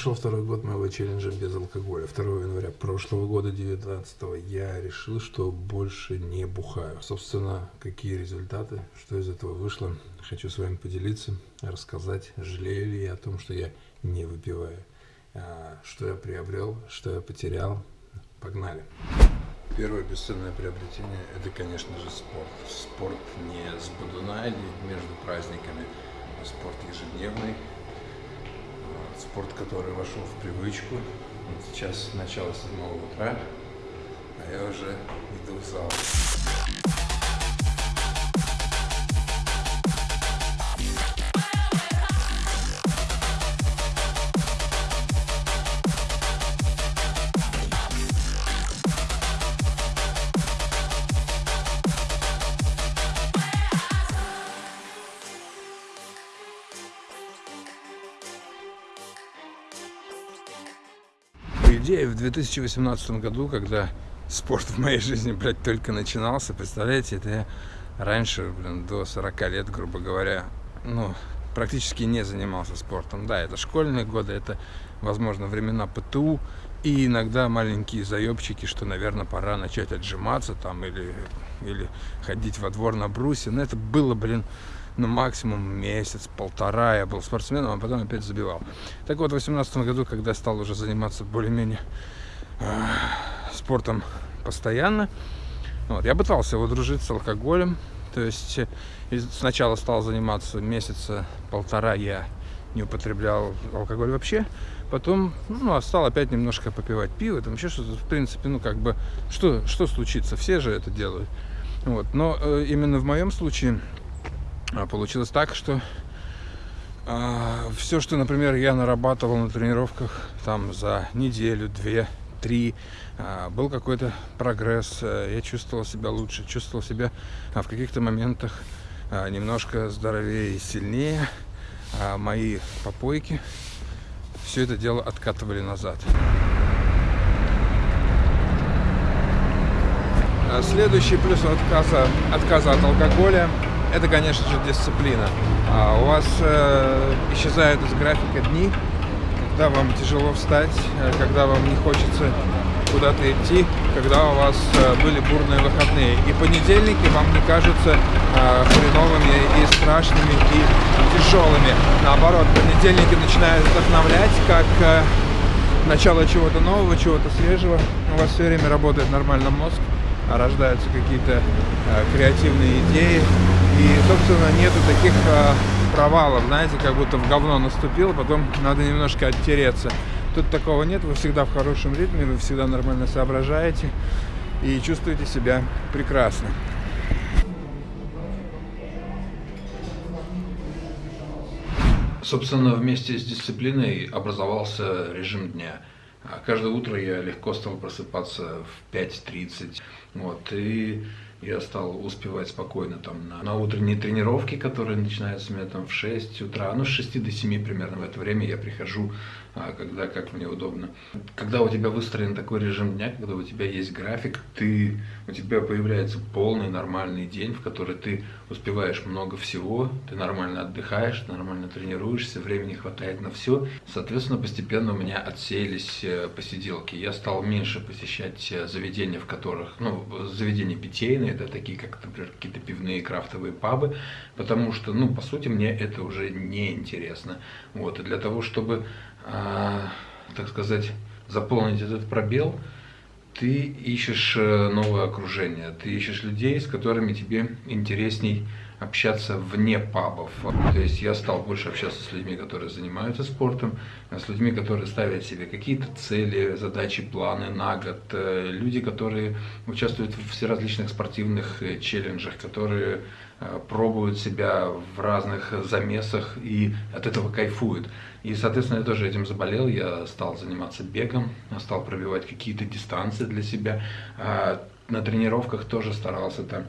пошел второй год моего челленджа без алкоголя. 2 января прошлого года, 19 я решил, что больше не бухаю. Собственно, какие результаты, что из этого вышло, хочу с вами поделиться, рассказать, жалею ли я о том, что я не выпиваю. А, что я приобрел, что я потерял. Погнали. Первое бесценное приобретение – это, конечно же, спорт. Спорт не с бодуна или между праздниками, а спорт ежедневный – спорт, который вошел в привычку. Сейчас начало 7 утра, а я уже иду в зал. Идея в 2018 году, когда спорт в моей жизни, блядь, только начинался, представляете, это я раньше, блин, до 40 лет, грубо говоря, ну, практически не занимался спортом. Да, это школьные годы, это, возможно, времена ПТУ, и иногда маленькие заебчики, что, наверное, пора начать отжиматься там или, или ходить во двор на брусе. Но это было, блин, ну, максимум месяц, полтора я был спортсменом, а потом опять забивал. Так вот, в 2018 году, когда стал уже заниматься более-менее э, спортом постоянно, вот, я пытался его дружить с алкоголем, то есть э, сначала стал заниматься месяца полтора я не употреблял алкоголь вообще, потом ну, а стал опять немножко попивать пиво, там еще что-то, в принципе, ну как бы, что, что случится, все же это делают. Вот. Но э, именно в моем случае получилось так, что э, все, что, например, я нарабатывал на тренировках там за неделю, две, три, э, был какой-то прогресс, э, я чувствовал себя лучше, чувствовал себя э, в каких-то моментах э, немножко здоровее и сильнее, а мои попойки все это дело откатывали назад. Следующий плюс отказа, отказа от алкоголя это, конечно же, дисциплина. А у вас э, исчезают из графика дни, когда вам тяжело встать, э, когда вам не хочется куда-то идти, когда у вас э, были бурные выходные. И понедельники вам не кажутся э, хреновыми и страшными, и тяжелыми. Наоборот, понедельники начинают вдохновлять, как начало чего-то нового, чего-то свежего. У вас все время работает нормально мозг, а рождаются какие-то креативные идеи. И, собственно, нету таких э, провалов, знаете, как будто в говно наступил, потом надо немножко оттереться. Тут такого нет, вы всегда в хорошем ритме, вы всегда нормально соображаете и чувствуете себя прекрасно. Собственно, вместе с дисциплиной образовался режим дня. А каждое утро я легко стал просыпаться в 5.30. Вот, и я стал успевать спокойно там на, на утренние тренировки, которые начинаются у меня там в 6 утра, ну с 6 до 7 примерно в это время я прихожу, когда как мне удобно. Когда у тебя выстроен такой режим дня, когда у тебя есть график, ты, у тебя появляется полный нормальный день, в который ты успеваешь много всего, ты нормально отдыхаешь, нормально тренируешься, времени хватает на все. Соответственно, постепенно у меня отсеялись э, посиделки. Я стал меньше посещать э, заведения, в которых, ну, заведения питейные, это такие, как, например, какие-то пивные крафтовые пабы, потому что, ну, по сути, мне это уже не интересно. Вот, и для того, чтобы, так сказать, заполнить этот пробел, ты ищешь э, новое окружение, ты ищешь людей, с которыми тебе интересней общаться вне пабов. То есть я стал больше общаться с людьми, которые занимаются спортом, с людьми, которые ставят себе какие-то цели, задачи, планы на год, э, люди, которые участвуют в всеразличных спортивных э, челленджах, которые э, пробуют себя в разных замесах и от этого кайфуют. И, соответственно, я тоже этим заболел, я стал заниматься бегом, стал пробивать какие-то дистанции для себя, а на тренировках тоже старался там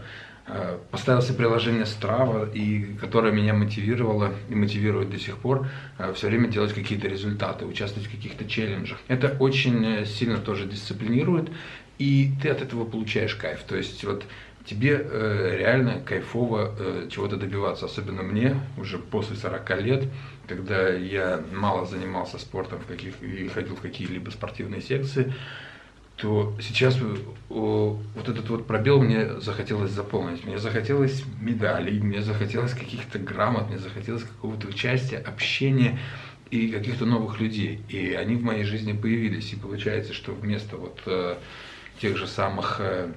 поставил себе приложение Strava, и, которое меня мотивировало и мотивирует до сих пор э, все время делать какие-то результаты, участвовать в каких-то челленджах. Это очень э, сильно тоже дисциплинирует, и ты от этого получаешь кайф. То есть вот тебе э, реально кайфово э, чего-то добиваться. Особенно мне, уже после 40 лет, когда я мало занимался спортом в каких, и ходил в какие-либо спортивные секции, то сейчас э, вот этот вот пробел мне захотелось заполнить. Мне захотелось медалей, мне захотелось каких-то грамот, мне захотелось какого-то участия, общения и каких-то новых людей. И они в моей жизни появились. И получается, что вместо вот э, тех же самых э,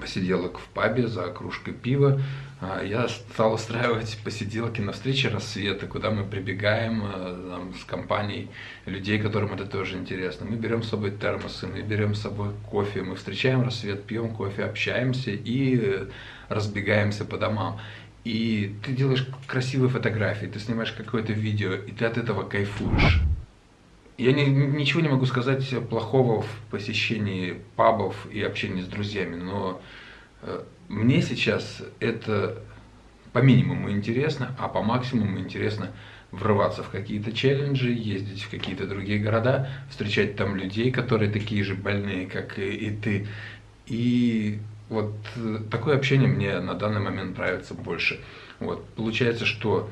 посиделок в пабе за кружкой пива, а, я стал устраивать посиделки на встрече рассвета, куда мы прибегаем э, там, с компанией людей, которым это тоже интересно. Мы берем с собой термосы, мы берем с собой кофе, мы встречаем рассвет, пьем кофе, общаемся и э, разбегаемся по домам. И ты делаешь красивые фотографии, ты снимаешь какое-то видео, и ты от этого кайфуешь. Я не, ничего не могу сказать плохого в посещении пабов и общении с друзьями, но э, мне сейчас это по минимуму интересно, а по максимуму интересно врываться в какие-то челленджи, ездить в какие-то другие города, встречать там людей, которые такие же больные, как и, и ты. И вот э, такое общение мне на данный момент нравится больше. Вот. Получается, что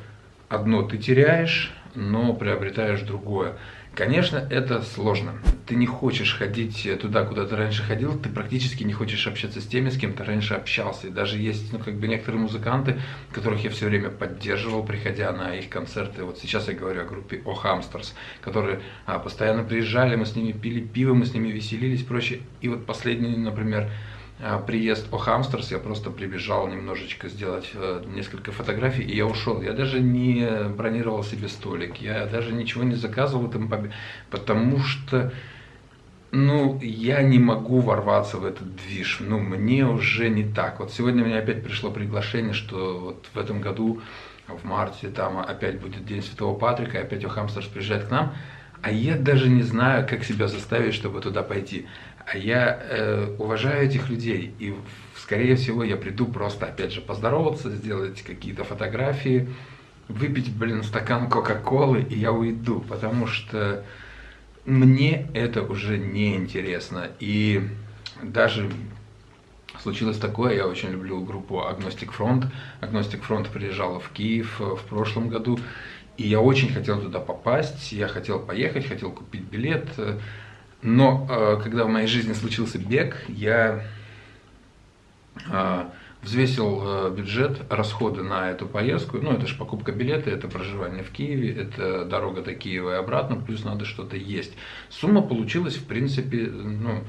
одно ты теряешь, но приобретаешь другое. Конечно, это сложно. Ты не хочешь ходить туда, куда ты раньше ходил, ты практически не хочешь общаться с теми, с кем ты раньше общался. И даже есть, ну, как бы некоторые музыканты, которых я все время поддерживал, приходя на их концерты. Вот сейчас я говорю о группе О Hamsters, которые а, постоянно приезжали, мы с ними пили пиво, мы с ними веселились и прочее. И вот последний, например, приезд о Хамстерс, я просто прибежал немножечко сделать э, несколько фотографий, и я ушел. Я даже не бронировал себе столик, я даже ничего не заказывал в этом пабе, потому что, ну, я не могу ворваться в этот движ, ну, мне уже не так. Вот сегодня мне опять пришло приглашение, что вот в этом году, в марте, там опять будет День Святого Патрика, и опять о Хамстерс приезжает к нам, а я даже не знаю, как себя заставить, чтобы туда пойти. А я э, уважаю этих людей, и скорее всего я приду просто, опять же, поздороваться, сделать какие-то фотографии, выпить, блин, стакан Кока-Колы, и я уйду, потому что мне это уже не интересно. И даже случилось такое, я очень люблю группу Agnostic Front. Agnostic Front приезжала в Киев в прошлом году, и я очень хотел туда попасть, я хотел поехать, хотел купить билет, но э, когда в моей жизни случился бег, я э, взвесил э, бюджет, расходы на эту поездку. Ну, это же покупка билета, это проживание в Киеве, это дорога до Киева и обратно, плюс надо что-то есть. Сумма получилась, в принципе, ну,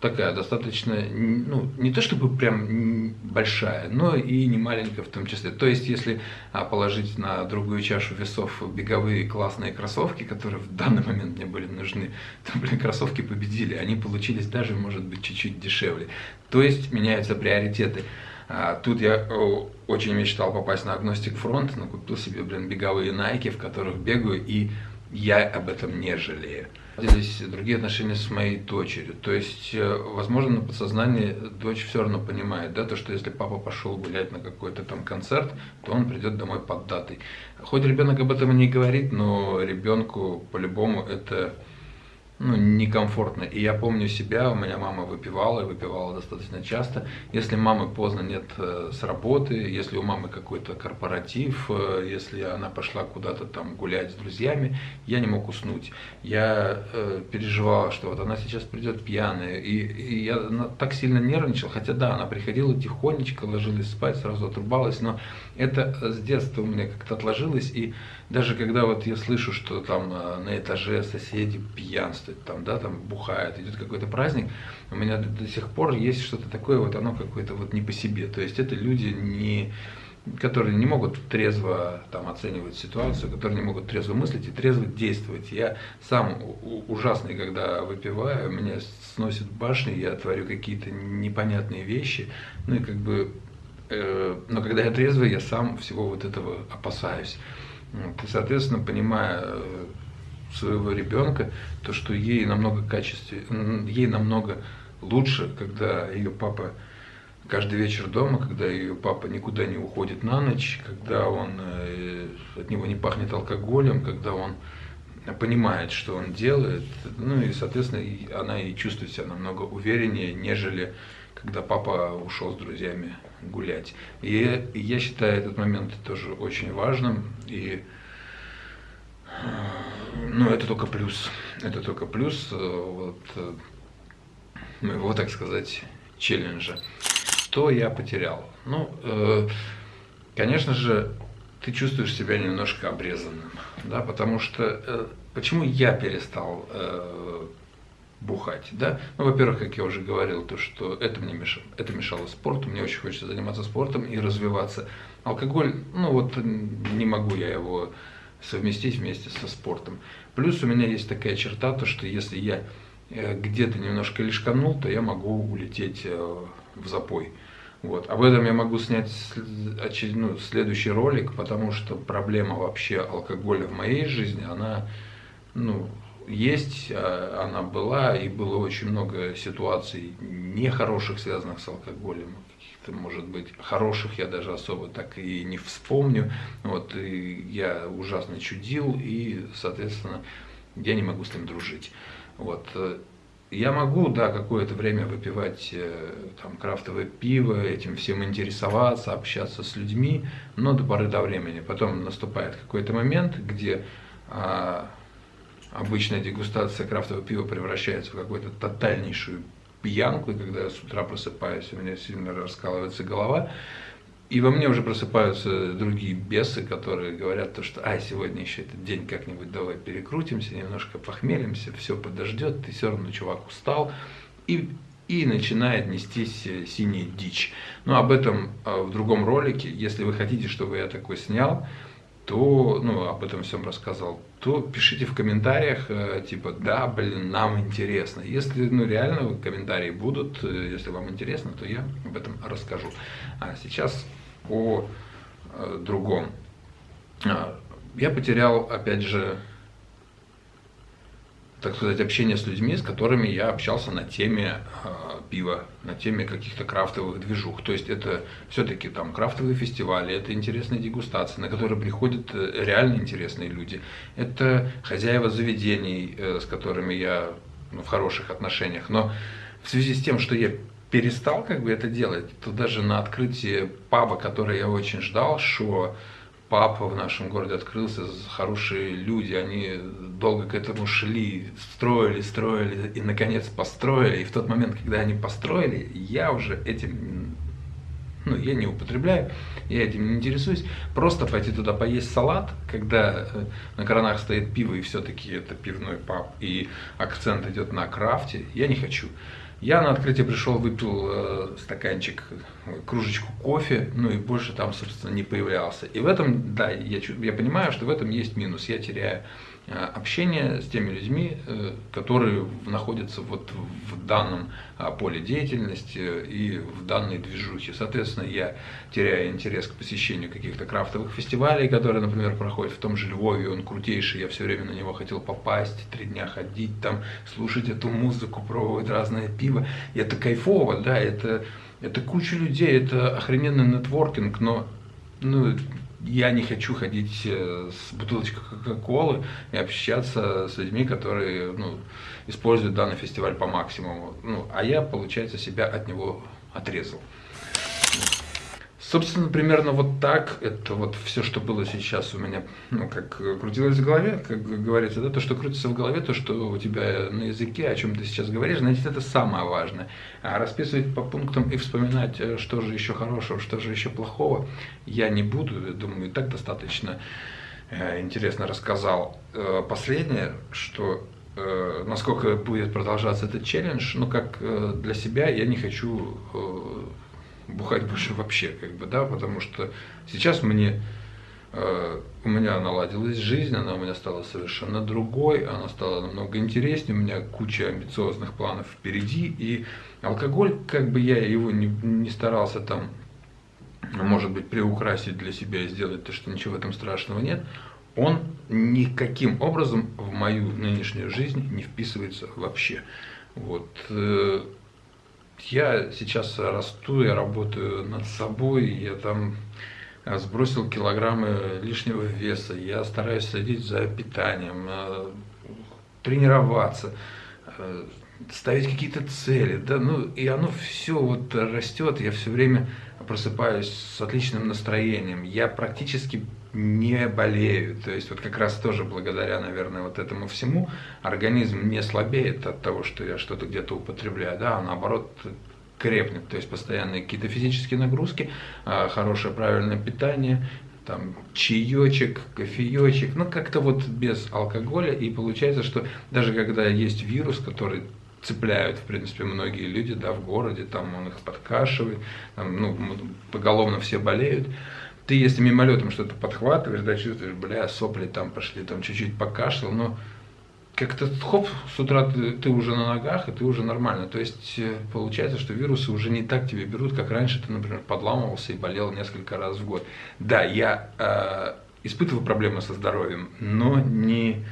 такая достаточно, ну, не то чтобы прям большая, но и не маленькая в том числе. То есть, если а, положить на другую чашу весов беговые классные кроссовки, которые в данный момент мне были нужны, то, блин, кроссовки победили, они получились даже, может быть, чуть-чуть дешевле. То есть, меняются приоритеты. А, тут я очень мечтал попасть на Agnostic Front, но купил себе, блин, беговые найки, в которых бегаю, и я об этом не жалею наладились другие отношения с моей дочерью. То есть, э, возможно, на подсознании дочь все равно понимает, да, то, что если папа пошел гулять на какой-то там концерт, то он придет домой под датой. Хоть ребенок об этом и не говорит, но ребенку по-любому это ну, некомфортно. И я помню себя, у меня мама выпивала, и выпивала достаточно часто. Если мамы поздно нет э, с работы, если у мамы какой-то корпоратив, э, если она пошла куда-то там гулять с друзьями, я не мог уснуть. Я э, переживал, что вот она сейчас придет пьяная, и, и я так сильно нервничал, хотя да, она приходила тихонечко, ложилась спать, сразу отрубалась, но это с детства у меня как-то отложилось, и даже когда вот я слышу, что там э, на этаже соседи пьянствуют, там, да, там бухают, идет какой-то праздник, у меня до, до сих пор есть что-то такое, вот оно какое-то вот не по себе. То есть это люди не которые не могут трезво там, оценивать ситуацию, которые не могут трезво мыслить и трезво действовать. Я сам ужасный, когда выпиваю, меня сносит башни, я творю какие-то непонятные вещи, ну и как бы, э, но когда я трезвый, я сам всего вот этого опасаюсь. Вот, и, соответственно, понимая э, своего ребенка, то, что ей намного качестве, ей намного лучше, когда ее папа каждый вечер дома, когда ее папа никуда не уходит на ночь, когда он э, от него не пахнет алкоголем, когда он понимает, что он делает, ну и, соответственно, она и чувствует себя намного увереннее, нежели когда папа ушел с друзьями гулять. И я считаю этот момент тоже очень важным. И ну, это только плюс. Это только плюс вот, моего, так сказать, челленджа. Что я потерял? Ну, э, конечно же, ты чувствуешь себя немножко обрезанным, да, потому что э, почему я перестал э, бухать, да? Ну, во-первых, как я уже говорил, то, что это мне мешало, это мешало спорту, мне очень хочется заниматься спортом и развиваться. Алкоголь, ну вот не могу я его совместить вместе со спортом. Плюс у меня есть такая черта, то, что если я э, где-то немножко лишканул, то я могу улететь э, в запой. Вот. Об этом я могу снять очеред... ну, следующий ролик, потому что проблема вообще алкоголя в моей жизни, она ну, есть, а, она была, и было очень много ситуаций нехороших, связанных с алкоголем. Может быть, хороших я даже особо так и не вспомню. Вот, и я ужасно чудил, и, соответственно, я не могу с ним дружить. Вот. Я могу, да, какое-то время выпивать э, там крафтовое пиво, этим всем интересоваться, общаться с людьми, но до поры до времени. Потом наступает какой-то момент, где а, обычная дегустация крафтового пива превращается в какую-то тотальнейшую пьянку, и когда я с утра просыпаюсь, у меня сильно раскалывается голова, и во мне уже просыпаются другие бесы, которые говорят то, что «Ай, сегодня еще этот день как-нибудь давай перекрутимся, немножко похмелимся, все подождет, ты все равно, чувак, устал». И, и начинает нестись э, синяя дичь. Но об этом э, в другом ролике. Если вы хотите, чтобы я такой снял, то, ну, об этом всем рассказал, то пишите в комментариях, э, типа, да, блин, нам интересно. Если, ну, реально комментарии будут, если вам интересно, то я об этом расскажу. А сейчас о э, другом. А, я потерял, опять же, так сказать, общение с людьми, с которыми я общался на теме э, пива, на теме каких-то крафтовых движух. То есть это все-таки там крафтовые фестивали, это интересные дегустации, на которые приходят э, реально интересные люди. Это хозяева заведений, э, с которыми я ну, в хороших отношениях. Но в связи с тем, что я перестал как бы это делать, то даже на открытии паба, который я очень ждал, что папа в нашем городе открылся, хорошие люди, они долго к этому шли, строили, строили и наконец построили. И в тот момент, когда они построили, я уже этим, ну, я не употребляю, я этим не интересуюсь. Просто пойти туда поесть салат, когда э, на кранах стоит пиво и все-таки это пивной паб, и акцент идет на крафте, я не хочу. Я на открытие пришел, выпил э, стаканчик, кружечку кофе, ну и больше там, собственно, не появлялся. И в этом, да, я, я понимаю, что в этом есть минус. Я теряю Э, общение с теми людьми, э, которые находятся вот в данном а, поле деятельности и в данной движухе. Соответственно, я теряю интерес к посещению каких-то крафтовых фестивалей, которые, например, проходят в том же Львове, он крутейший, я все время на него хотел попасть, три дня ходить там, слушать эту музыку, пробовать разное пиво. И это кайфово, да, это, это куча людей, это охрененный нетворкинг, но ну, я не хочу ходить э, с бутылочкой Кока-Колы и общаться с людьми, которые ну, используют данный фестиваль по максимуму. Ну, а я, получается, себя от него отрезал. Собственно, примерно вот так, это вот все, что было сейчас у меня, ну, как крутилось в голове, как говорится, да, то, что крутится в голове, то, что у тебя на языке, о чем ты сейчас говоришь, значит, это самое важное. А расписывать по пунктам и вспоминать, э, что же еще хорошего, что же еще плохого, я не буду, я думаю, и так достаточно э, интересно рассказал. Э, последнее, что насколько будет продолжаться этот челлендж, ну, как для себя я не хочу бухать больше вообще, как бы, да, потому что сейчас мне э, у меня наладилась жизнь, она у меня стала совершенно другой, она стала намного интереснее, у меня куча амбициозных планов впереди, и алкоголь, как бы я его не, не старался там, может быть, приукрасить для себя и сделать то, что ничего в этом страшного нет, он никаким образом в мою нынешнюю жизнь не вписывается вообще. Вот. Я сейчас расту, я работаю над собой, я там э, сбросил килограммы лишнего веса, я стараюсь следить за питанием, э, тренироваться. Э, ставить какие-то цели, да, ну, и оно все вот растет, я все время просыпаюсь с отличным настроением, я практически не болею, то есть вот как раз тоже благодаря, наверное, вот этому всему организм не слабеет от того, что я что-то где-то употребляю, да, а наоборот крепнет, то есть постоянные какие-то физические нагрузки, а, хорошее правильное питание, там чаечек, кофеечек, ну как-то вот без алкоголя, и получается, что даже когда есть вирус, который цепляют, в принципе, многие люди, да, в городе, там он их подкашивает, там, ну, поголовно все болеют, ты если мимолетом что-то подхватываешь, да, чувствуешь, бля, сопли там пошли, там чуть-чуть покашлял, но как-то хоп, с утра ты, ты уже на ногах, и ты уже нормально. То есть э, получается, что вирусы уже не так тебе берут, как раньше ты, например, подламывался и болел несколько раз в год. Да, я э, испытываю проблемы со здоровьем, но не,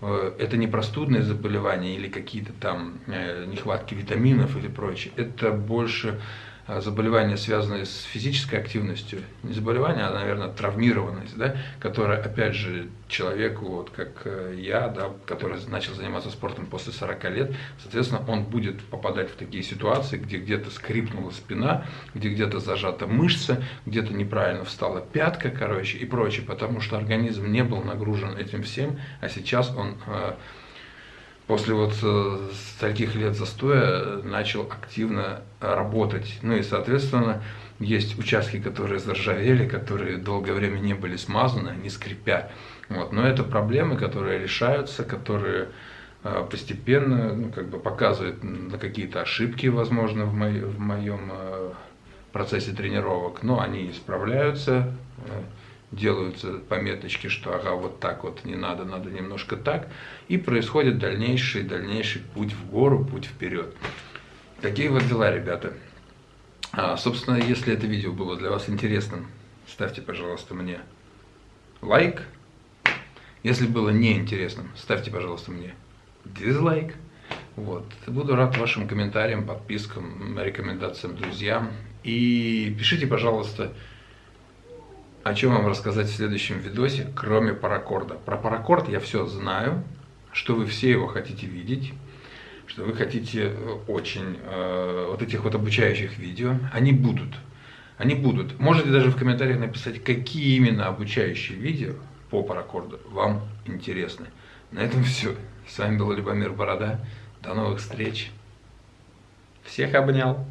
э, это не простудные заболевания или какие-то там э, нехватки витаминов или прочее. Это больше заболевания, связанные с физической активностью, не заболевание, а, наверное, травмированность, да, которая, опять же, человеку, вот как э, я, да, который начал заниматься спортом после 40 лет, соответственно, он будет попадать в такие ситуации, где где-то скрипнула спина, где где-то зажата мышца, где-то неправильно встала пятка, короче, и прочее, потому что организм не был нагружен этим всем, а сейчас он э, после вот э, таких лет застоя начал активно работать. Ну и, соответственно, есть участки, которые заржавели, которые долгое время не были смазаны, не скрипя. Вот. Но это проблемы, которые решаются, которые э, постепенно ну, как бы показывают на какие-то ошибки, возможно, в, моей, в моем э, процессе тренировок. Но они исправляются делаются пометочки, что ага, вот так вот не надо, надо немножко так, и происходит дальнейший, дальнейший путь в гору, путь вперед. Такие вот дела, ребята. А, собственно, если это видео было для вас интересным, ставьте, пожалуйста, мне лайк. Если было неинтересным, ставьте, пожалуйста, мне дизлайк. Вот. Буду рад вашим комментариям, подпискам, рекомендациям друзьям. И пишите, пожалуйста, о чем вам рассказать в следующем видосе, кроме паракорда. Про паракорд я все знаю, что вы все его хотите видеть, что вы хотите э, очень э, вот этих вот обучающих видео. Они будут. Они будут. Можете даже в комментариях написать, какие именно обучающие видео по паракорду вам интересны. На этом все. С вами был Любомир Борода. До новых встреч. Всех обнял.